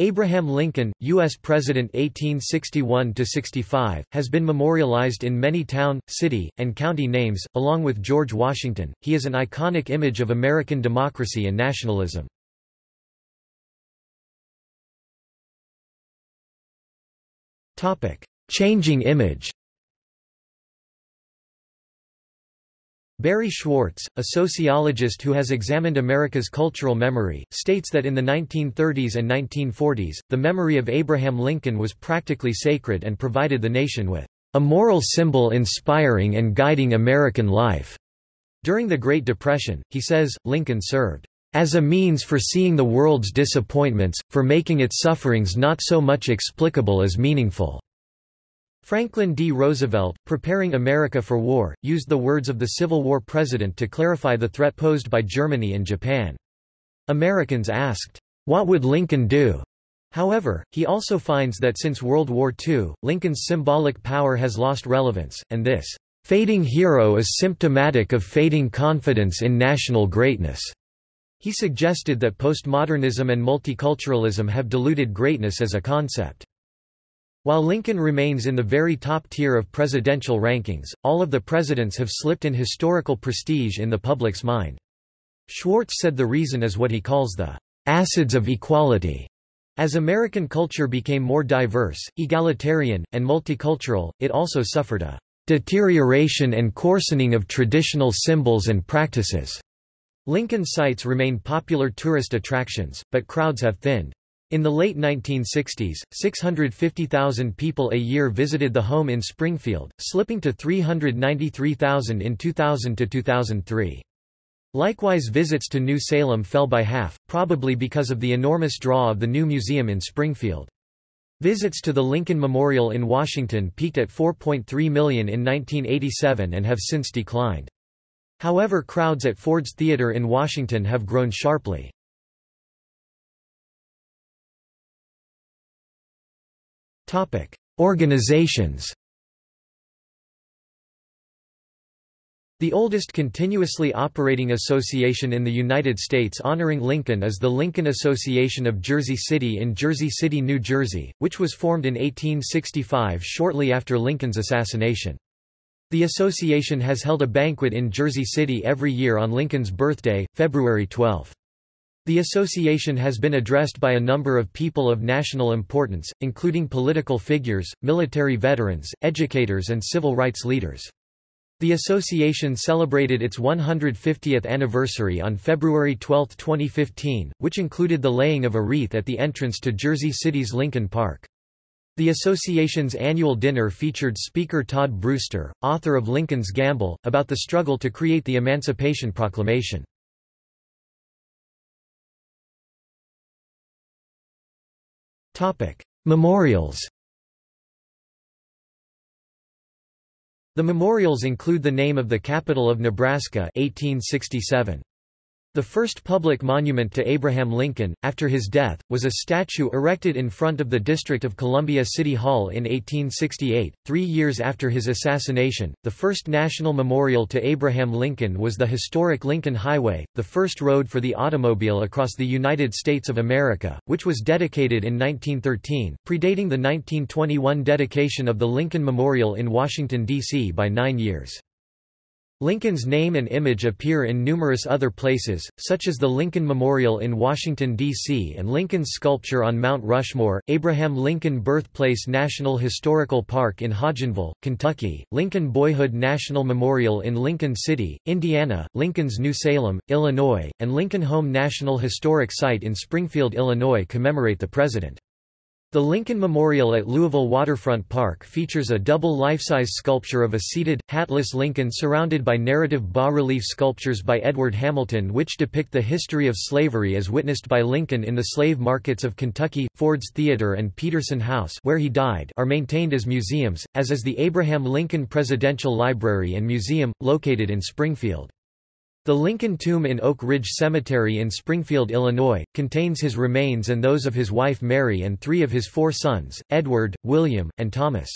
Abraham Lincoln, U.S. President 1861–65, has been memorialized in many town, city, and county names, along with George Washington. He is an iconic image of American democracy and nationalism. Changing image Barry Schwartz, a sociologist who has examined America's cultural memory, states that in the 1930s and 1940s, the memory of Abraham Lincoln was practically sacred and provided the nation with a moral symbol inspiring and guiding American life. During the Great Depression, he says, Lincoln served as a means for seeing the world's disappointments, for making its sufferings not so much explicable as meaningful. Franklin D. Roosevelt, preparing America for war, used the words of the Civil War president to clarify the threat posed by Germany and Japan. Americans asked, "'What would Lincoln do?' However, he also finds that since World War II, Lincoln's symbolic power has lost relevance, and this fading hero is symptomatic of fading confidence in national greatness. He suggested that postmodernism and multiculturalism have diluted greatness as a concept. While Lincoln remains in the very top tier of presidential rankings, all of the presidents have slipped in historical prestige in the public's mind. Schwartz said the reason is what he calls the acids of equality. As American culture became more diverse, egalitarian, and multicultural, it also suffered a deterioration and coarsening of traditional symbols and practices. Lincoln sites remain popular tourist attractions, but crowds have thinned. In the late 1960s, 650,000 people a year visited the home in Springfield, slipping to 393,000 in 2000 to 2003. Likewise visits to New Salem fell by half, probably because of the enormous draw of the new museum in Springfield. Visits to the Lincoln Memorial in Washington peaked at 4.3 million in 1987 and have since declined. However crowds at Ford's Theater in Washington have grown sharply. Organizations The oldest continuously operating association in the United States honoring Lincoln is the Lincoln Association of Jersey City in Jersey City, New Jersey, which was formed in 1865 shortly after Lincoln's assassination. The association has held a banquet in Jersey City every year on Lincoln's birthday, February 12. The association has been addressed by a number of people of national importance, including political figures, military veterans, educators and civil rights leaders. The association celebrated its 150th anniversary on February 12, 2015, which included the laying of a wreath at the entrance to Jersey City's Lincoln Park. The association's annual dinner featured Speaker Todd Brewster, author of Lincoln's Gamble, about the struggle to create the Emancipation Proclamation. Memorials The memorials include the name of the capital of Nebraska 1867. The first public monument to Abraham Lincoln, after his death, was a statue erected in front of the District of Columbia City Hall in 1868, three years after his assassination. The first national memorial to Abraham Lincoln was the historic Lincoln Highway, the first road for the automobile across the United States of America, which was dedicated in 1913, predating the 1921 dedication of the Lincoln Memorial in Washington, D.C. by nine years. Lincoln's name and image appear in numerous other places, such as the Lincoln Memorial in Washington, D.C. and Lincoln's sculpture on Mount Rushmore, Abraham Lincoln Birthplace National Historical Park in Hodgenville, Kentucky, Lincoln Boyhood National Memorial in Lincoln City, Indiana, Lincoln's New Salem, Illinois, and Lincoln Home National Historic Site in Springfield, Illinois commemorate the president. The Lincoln Memorial at Louisville Waterfront Park features a double life-size sculpture of a seated, hatless Lincoln surrounded by narrative bas-relief sculptures by Edward Hamilton which depict the history of slavery as witnessed by Lincoln in the slave markets of Kentucky. Ford's Theater and Peterson House where he died are maintained as museums, as is the Abraham Lincoln Presidential Library and Museum, located in Springfield. The Lincoln Tomb in Oak Ridge Cemetery in Springfield, Illinois, contains his remains and those of his wife Mary and three of his four sons, Edward, William, and Thomas.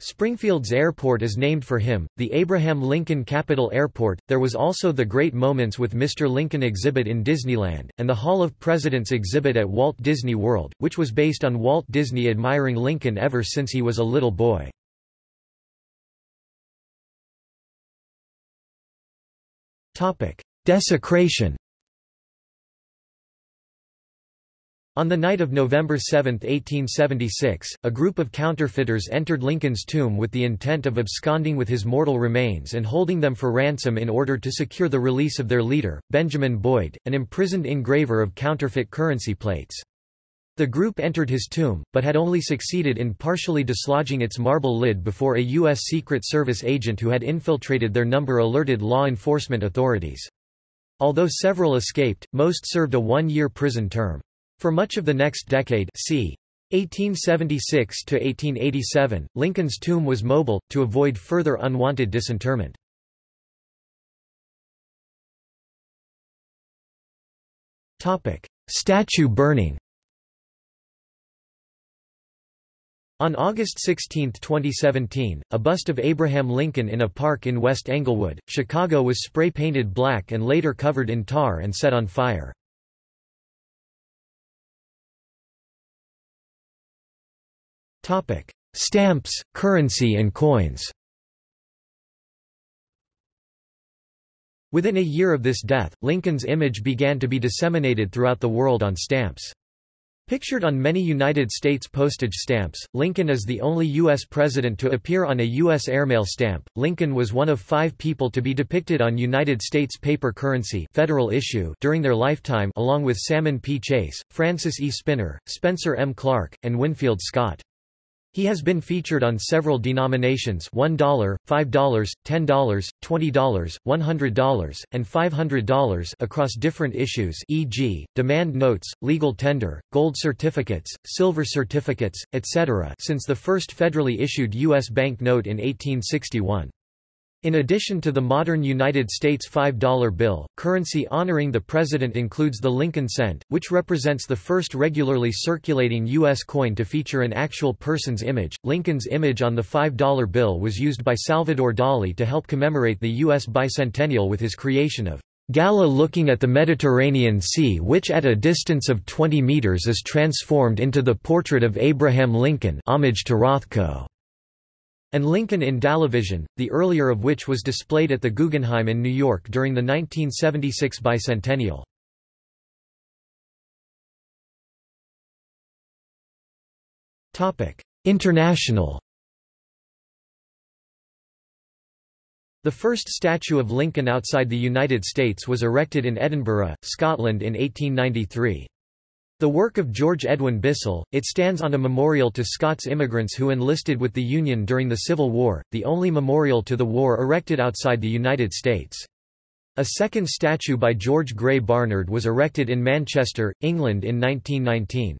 Springfield's airport is named for him, the Abraham Lincoln Capital Airport. There was also the Great Moments with Mr. Lincoln exhibit in Disneyland, and the Hall of Presidents exhibit at Walt Disney World, which was based on Walt Disney admiring Lincoln ever since he was a little boy. Desecration On the night of November 7, 1876, a group of counterfeiters entered Lincoln's tomb with the intent of absconding with his mortal remains and holding them for ransom in order to secure the release of their leader, Benjamin Boyd, an imprisoned engraver of counterfeit currency plates. The group entered his tomb, but had only succeeded in partially dislodging its marble lid before a U.S. Secret Service agent who had infiltrated their number alerted law enforcement authorities. Although several escaped, most served a one-year prison term. For much of the next decade c. 1876 to 1887, Lincoln's tomb was mobile, to avoid further unwanted disinterment. Statue burning On August 16, 2017, a bust of Abraham Lincoln in a park in West Englewood, Chicago was spray-painted black and later covered in tar and set on fire. Stamps, currency and coins Within a year of this death, Lincoln's image began to be disseminated throughout the world on stamps. Pictured on many United States postage stamps, Lincoln is the only U.S. president to appear on a U.S. airmail stamp. Lincoln was one of five people to be depicted on United States paper currency federal issue during their lifetime along with Salmon P. Chase, Francis E. Spinner, Spencer M. Clark, and Winfield Scott. He has been featured on several denominations $1, $5, $10, $20, $100, and $500 across different issues e.g., demand notes, legal tender, gold certificates, silver certificates, etc. since the first federally issued U.S. bank note in 1861. In addition to the modern United States $5 bill, currency honoring the president includes the Lincoln cent, which represents the first regularly circulating U.S. coin to feature an actual person's image. Lincoln's image on the $5 bill was used by Salvador Dali to help commemorate the U.S. bicentennial with his creation of Gala looking at the Mediterranean Sea which at a distance of 20 meters is transformed into the portrait of Abraham Lincoln homage to Rothko and Lincoln in Dalivision, the earlier of which was displayed at the Guggenheim in New York during the 1976 bicentennial. International The first statue of Lincoln outside the United States was erected in Edinburgh, Scotland in 1893. The work of George Edwin Bissell, it stands on a memorial to Scots immigrants who enlisted with the Union during the Civil War, the only memorial to the war erected outside the United States. A second statue by George Grey Barnard was erected in Manchester, England in 1919.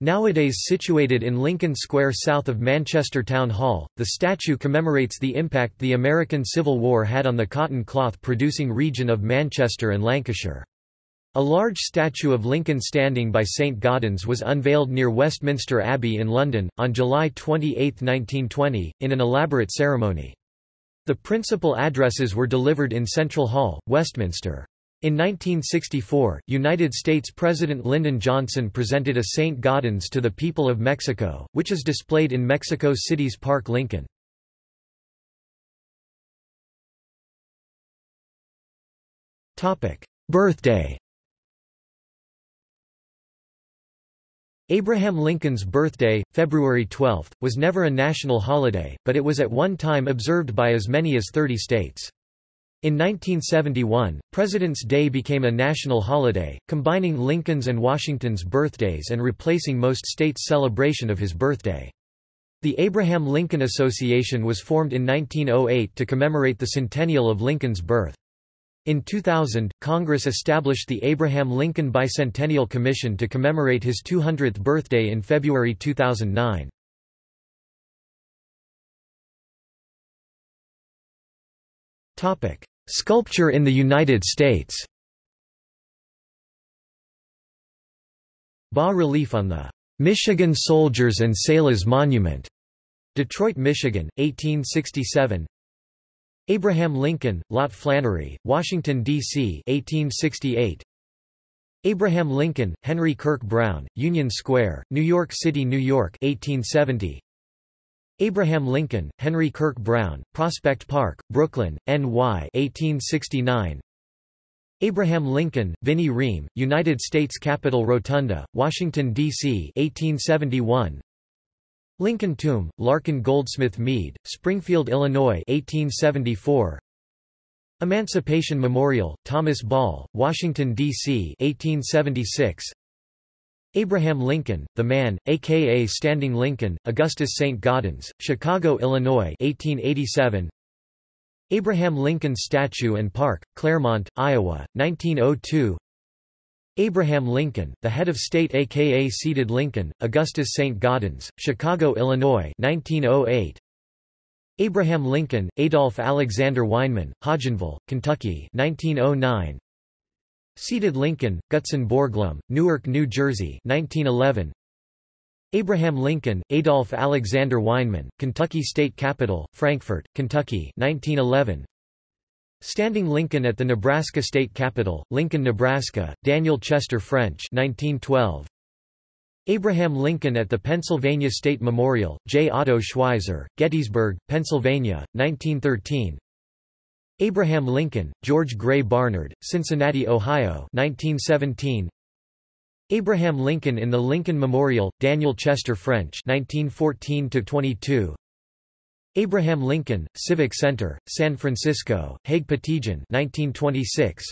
Nowadays situated in Lincoln Square south of Manchester Town Hall, the statue commemorates the impact the American Civil War had on the cotton cloth producing region of Manchester and Lancashire. A large statue of Lincoln standing by St Gaudens was unveiled near Westminster Abbey in London, on July 28, 1920, in an elaborate ceremony. The principal addresses were delivered in Central Hall, Westminster. In 1964, United States President Lyndon Johnson presented a St. Gaudens to the people of Mexico, which is displayed in Mexico City's Park Lincoln. Birthday Abraham Lincoln's birthday, February 12, was never a national holiday, but it was at one time observed by as many as 30 states. In 1971, President's Day became a national holiday, combining Lincoln's and Washington's birthdays and replacing most states' celebration of his birthday. The Abraham Lincoln Association was formed in 1908 to commemorate the centennial of Lincoln's birth. In 2000, Congress established the Abraham Lincoln Bicentennial Commission to commemorate his 200th birthday in February 2009. Sculpture in the United States Bas-relief on the Michigan Soldiers and Sailors Monument Detroit, Michigan, 1867 Abraham Lincoln, Lot Flannery, Washington, D.C. 1868 Abraham Lincoln, Henry Kirk Brown, Union Square, New York City, New York 1870 Abraham Lincoln, Henry Kirk Brown, Prospect Park, Brooklyn, NY 1869 Abraham Lincoln, Vinnie Ream, United States Capitol Rotunda, Washington, D.C. 1871 Lincoln Tomb, Larkin Goldsmith Mead, Springfield, Illinois 1874. Emancipation Memorial, Thomas Ball, Washington, D.C. 1876. Abraham Lincoln, the man, a.k.a. Standing Lincoln, Augustus St. Gaudens, Chicago, Illinois 1887. Abraham Lincoln Statue and Park, Clermont, Iowa, 1902 Abraham Lincoln, the head of state aka seated Lincoln, Augustus St. Gaudens, Chicago, Illinois 1908. Abraham Lincoln, Adolph Alexander Weinman, Hodgenville, Kentucky 1909. Seated Lincoln, Gutzon Borglum, Newark, New Jersey 1911. Abraham Lincoln, Adolph Alexander Weinman, Kentucky State Capitol, Frankfort, Kentucky 1911. Standing Lincoln at the Nebraska State Capitol, Lincoln, Nebraska, Daniel Chester French 1912. Abraham Lincoln at the Pennsylvania State Memorial, J. Otto Schweizer, Gettysburg, Pennsylvania, 1913. Abraham Lincoln, George Grey Barnard, Cincinnati, Ohio 1917. Abraham Lincoln in the Lincoln Memorial, Daniel Chester French 1914 Abraham Lincoln, Civic Center, San Francisco, Haig Patigian 1926.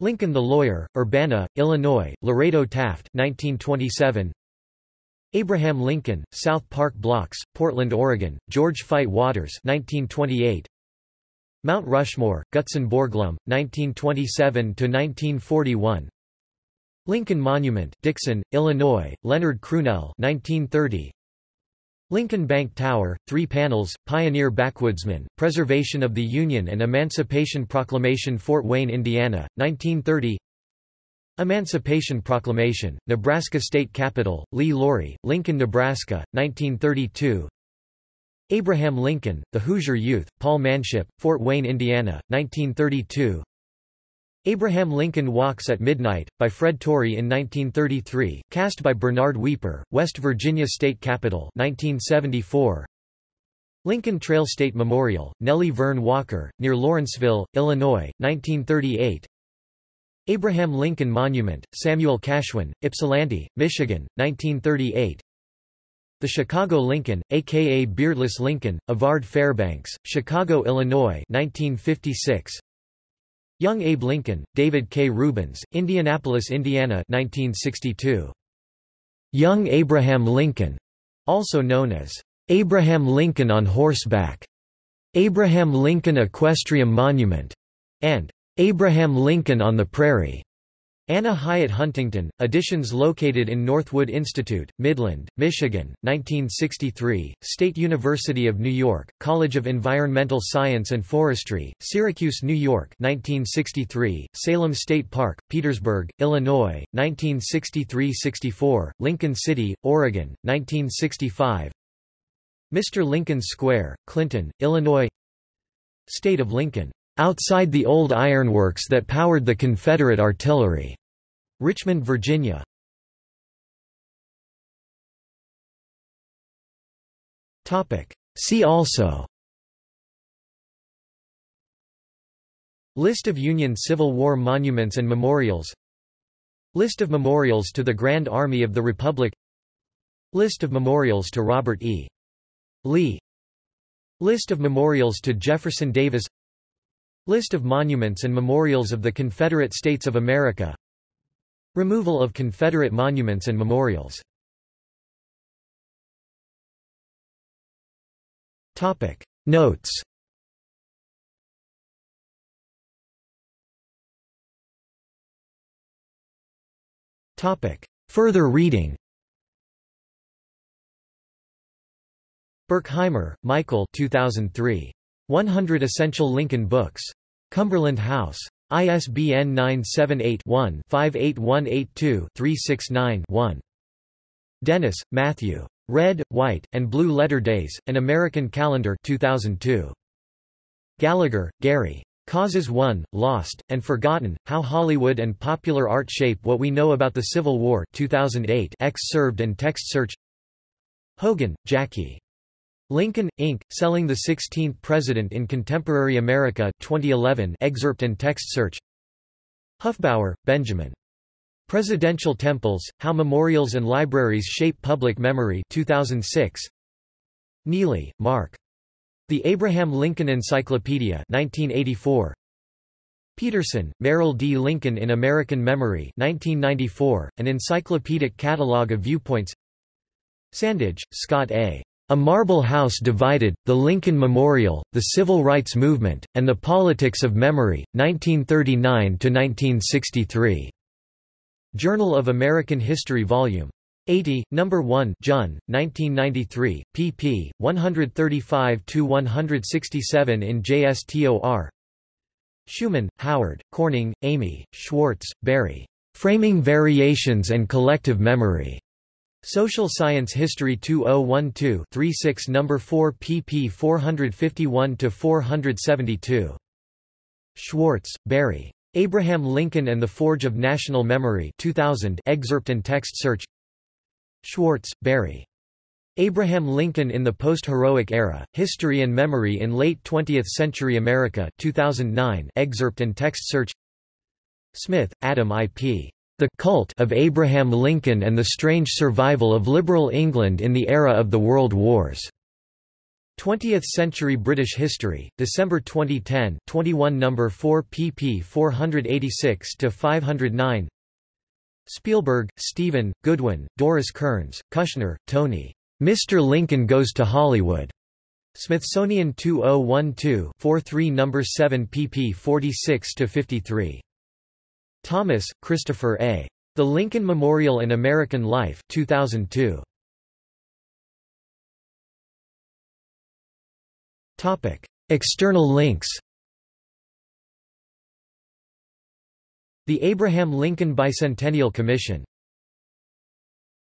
Lincoln the Lawyer, Urbana, Illinois, Lorado Taft 1927. Abraham Lincoln, South Park Blocks, Portland, Oregon, George Fite Waters 1928. Mount Rushmore, Gutzon Borglum, 1927–1941 Lincoln Monument Dixon, Illinois, Leonard Crunelle 1930. Lincoln Bank Tower, three panels, Pioneer Backwoodsman, Preservation of the Union and Emancipation Proclamation Fort Wayne, Indiana, 1930 Emancipation Proclamation, Nebraska State Capitol, Lee Lawrie, Lincoln, Nebraska, 1932 Abraham Lincoln, The Hoosier Youth, Paul Manship, Fort Wayne, Indiana, 1932 Abraham Lincoln Walks at Midnight, by Fred Torrey in 1933, cast by Bernard Weeper, West Virginia State Capitol 1974. Lincoln Trail State Memorial, Nellie Verne Walker, near Lawrenceville, Illinois, 1938 Abraham Lincoln Monument, Samuel Cashwan, Ypsilanti, Michigan, 1938 The Chicago Lincoln, a.k.a. Beardless Lincoln, Avard Fairbanks, Chicago, Illinois 1956 Young Abe Lincoln, David K. Rubens, Indianapolis, Indiana 1962. Young Abraham Lincoln, also known as Abraham Lincoln on Horseback, Abraham Lincoln Equestrian Monument, and Abraham Lincoln on the Prairie. Anna Hyatt Huntington, editions located in Northwood Institute, Midland, Michigan, 1963, State University of New York, College of Environmental Science and Forestry, Syracuse, New York 1963, Salem State Park, Petersburg, Illinois, 1963–64, Lincoln City, Oregon, 1965 Mr. Lincoln Square, Clinton, Illinois State of Lincoln outside the old ironworks that powered the Confederate artillery. Richmond, Virginia. Topic. See also List of Union Civil War monuments and memorials List of memorials to the Grand Army of the Republic List of memorials to Robert E. Lee List of memorials to Jefferson Davis List of monuments and memorials of the Confederate States of America. Removal of Confederate monuments and memorials. Topic. Notes. Topic. Further reading. Burkhimer, Michael 2003. 100 Essential Lincoln Books. Cumberland House. ISBN 978-1-58182-369-1. Dennis, Matthew. Red, White, and Blue Letter Days, An American Calendar 2002. Gallagher, Gary. Causes Won, Lost, and Forgotten, How Hollywood and Popular Art Shape What We Know About the Civil War 2008 served and text search Hogan, Jackie. Lincoln, Inc., Selling the 16th President in Contemporary America 2011 excerpt and text search Hufbauer, Benjamin. Presidential Temples, How Memorials and Libraries Shape Public Memory 2006. Neely, Mark. The Abraham Lincoln Encyclopedia 1984. Peterson, Merrill D. Lincoln in American Memory 1994, an encyclopedic catalogue of viewpoints Sandage, Scott A. A Marble House Divided, The Lincoln Memorial, The Civil Rights Movement, and the Politics of Memory, 1939–1963. Journal of American History Vol. 80, No. 1 Jun, 1993, pp. 135–167 in JSTOR Schuman, Howard, Corning, Amy, Schwartz, Barry. Framing Variations and Collective Memory. Social Science History 2012 36 No. 4 pp 451–472. Schwartz, Barry. Abraham Lincoln and the Forge of National Memory 2000 excerpt and text search Schwartz, Barry. Abraham Lincoln in the Post-Heroic Era, History and Memory in Late 20th Century America 2009 excerpt and text search Smith, Adam I. P. The Cult of Abraham Lincoln and the Strange Survival of Liberal England in the Era of the World Wars. 20th Century British History, December 2010 21 No. 4 pp 486–509 Spielberg, Steven, Goodwin, Doris Kearns, Kushner, Tony. Mr. Lincoln Goes to Hollywood. Smithsonian 2012 43 No. 7 pp 46–53. Thomas, Christopher A. The Lincoln Memorial in American Life 2002. Topic: External links. The Abraham Lincoln Bicentennial Commission